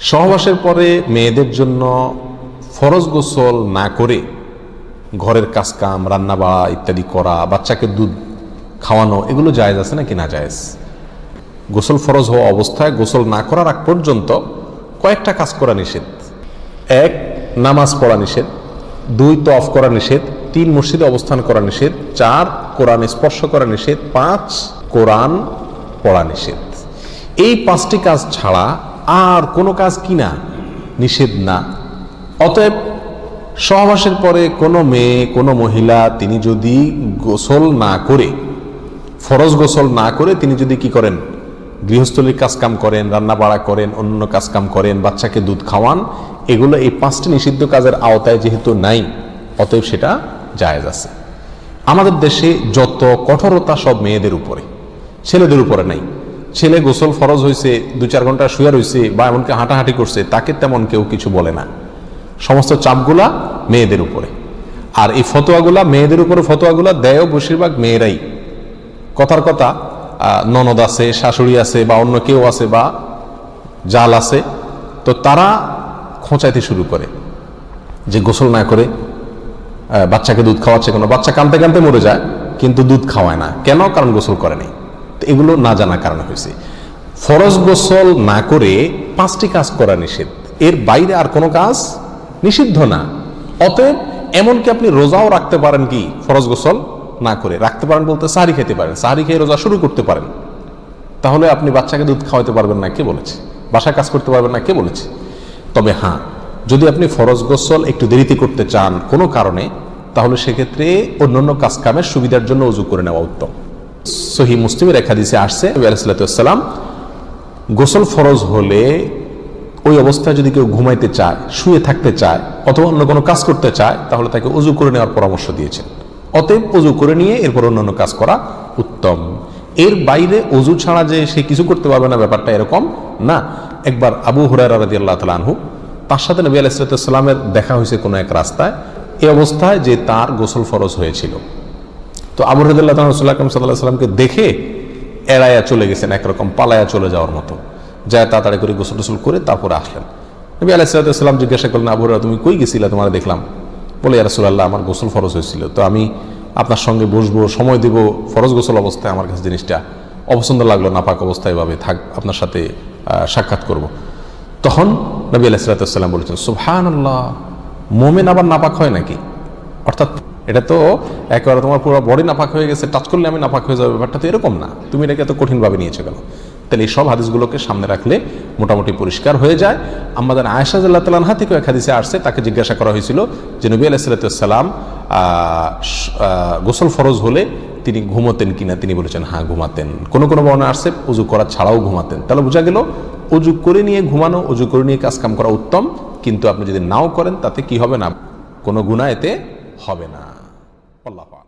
সহবাসের পরে মেয়েদের জন্য ফরজ গোসল না করে ঘরের কাজকাম রান্না বাড়া ইত্যাদি করা, বাচ্চাকে দুধ খাওয়ানো, এগুলো জায়েজ আছে নাকি না জায়েজ? গোসল ফরজ হওয়া অবস্থায় গোসল না করার আগ পর্যন্ত কয়েকটা কাজ করা নিষেধ। এক, নামাজ পড়া নিষেধ। দুই তফ করা নিষেধ। তিন, মসজিদে অবস্থান করা নিষেধ। চার, কোরআন স্পর্শ করা নিষেধ। পাঁচ, কোরআন পড়া নিষেধ। এই পাঁচটি কাজ ছাড়া আর কোনো কাজ কিনা? নিষেধ না। অতএব সহবাসের পরে কোনো মেয়ে, কোনো মহিলা, তিনি যদি গোসল না করে, ফরজ গোসল না করে, তিনি যদি কি করেন? গৃহস্থলীর কাজকাম করেন রান্না বাড়া করেন অন্য কাজকাম করেন, বাচ্চাকে দুধ খাওয়ান, এগুলো এই পাঁচটি নিষিদ্ধ কাজের আওতায় যেহেতু নাই, অতএব সেটা জায়েজ আছে। আমাদের দেশে যত কঠোরতা সব মেয়েদের উপরে, ছেলেদের উপরে নাই। ছেলে গোসল ফরজ হয়েছে দু চার ঘণ্টা শুয়ে রয়েছে বা এমনকি হাঁটাহাঁটি করছে, তাকে তেমন কেউ কিছু বলে না। সমস্ত চাপগুলা মেয়েদের উপরে। আর এই ফতোয়াগুলা, মেয়েদের উপরে ফতোয়াগুলা দেয়ও বেশিরভাগ মেয়েরাই। কথার কথা ননদ আছে, শাশুড়ি আছে বা অন্য কেউ আছে বা জাল আছে, তো তারা খোঁচাইতে শুরু করে যে গোসল না করে বাচ্চাকে দুধ খাওয়াচ্ছে কোনো? বাচ্চা কানতে কানতে মরে যায়, কিন্তু দুধ খাওয়ায় না। কেন? কারণ গোসল করে নাই। এগুলো না জানার কারণে হয়েছে। ফরজ গোসল না করে পাঁচটি কাজ করা নিষেধ। এর বাইরে আর কোনো কাজ নিষিদ্ধ না। অতএব এমনকি আপনি রোজাও রাখতে পারেন কি ফরজ গোসল না করে? রাখতে পারেন বলতে সাহারি খেতে পারেন। সাহারি খেয়ে রোজা শুরু করতে পারেন। তাহলে আপনি বাচ্চাকে দুধ খাওয়াতে পারবেন না, কে বলেছে? বাসায় কাজ করতে পারবেন না, কে বলেছে? তবে হ্যাঁ যদি আপনি ফরজ গোসল একটু দেরিতে করতে চান কোনো কারণে, তাহলে সেক্ষেত্রে অন্যান্য কাজ কামের সুবিধার জন্য উজু করে নেওয়া উত্তম। সহি মুসলিমের এক হাদিসে আসছে আলাইসাল্লাম গোসল ফরজ হলে ওই অবস্থায় যদি কেউ ঘুমাইতে চায়, শুয়ে থাকতে চায়, অথবা অন্য কোনো কাজ করতে চায়, তাহলে তাকে উজু করে নেওয়ার পরামর্শ দিয়েছেন। অতএব উজু করে নিয়ে এরপর অন্যান্য কাজ করা উত্তম। এর বাইরে অজু ছাড়া যে সে কিছু করতে পারবে না, ব্যাপারটা এরকম না। একবার আবু হুরায় রাদি আল্লাহ তালা আনহু, তার সাথে নবী আলাইসালামের দেখা হয়েছে কোনো এক রাস্তায় এ অবস্থায় যে তার গোসল ফরজ হয়েছিল। তো আবু রদুল্লাহ সাল্লাহ সাল্লামকে দেখে এড়াইয়া চলে গেছেন একরকম পালায়া চলে যাওয়ার মতো। যায় তাড়াতাড়ি করে গোসল টোসল করে তারপরে আসলেন। নবী আলাইসাল্লাম জিজ্ঞাসা করলেন আবু হুরায়রা, তুমি কই গেছিলে? তোমার দেখলাম। বলে রাসুল্লাহ আমার গোসল ফরজ হয়েছিল। তো আমি আপনার সঙ্গে বসবো সময় দেব ফরজ গোসল অবস্থায় আমার কাছে জিনিসটা অপছন্দ লাগল নাপাক অবস্থায় এভাবে থাক আপনার সাথে সাক্ষাৎ করব। তখন নবী আলাইসাল্লাম বলেছেন সুবহান আল্লাহ মোমেন আবার নাপাক হয় নাকি? অর্থাৎ এটা তো একেবারে তোমার পুরো বডি নাপাক হয়ে গেছে টাচ করলে আমি নাপাক হয়ে যাবে, ব্যাপারটা তো এরকম না। তুমি এটাকে এত কঠিনভাবে নিয়েছো কেন? তাহলে এই সব হাদিসগুলোকে সামনে রাখলে মোটামুটি পরিষ্কার হয়ে যায়। আমাদের আয়সা জাল্লাহ তালানহা থেকে এক হাদিসে আসছে, তাকে জিজ্ঞাসা করা হয়েছিল যে, নবী আলাইসাল্লাম গোসল ফরজ হলে তিনি ঘুমোতেন কিনা? তিনি বলেছেন হ্যাঁ ঘুমাতেন। কোনো কোনো বর্ণনা আসছে, উজু করা ছাড়াও ঘুমাতেন। তাহলে বোঝা গেল, উজু করে নিয়ে ঘুমানো, উজু করে নিয়ে কাজকাম করা উত্তম, কিন্তু আপনি যদি নাও করেন, তাতে কি হবে না? কোনো গুণা এতে হবে না। আল্লাহ পাক।